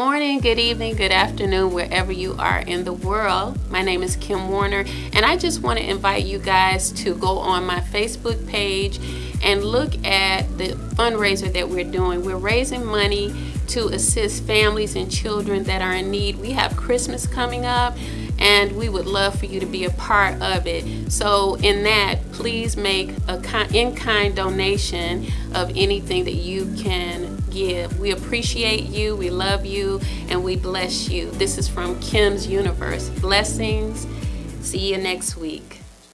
morning, good evening, good afternoon, wherever you are in the world. My name is Kim Warner, and I just want to invite you guys to go on my Facebook page and look at the fundraiser that we're doing. We're raising money to assist families and children that are in need. We have Christmas coming up and we would love for you to be a part of it. So in that, please make a in-kind donation of anything that you can give. We appreciate you, we love you, and we bless you. This is from Kim's Universe. Blessings. See you next week.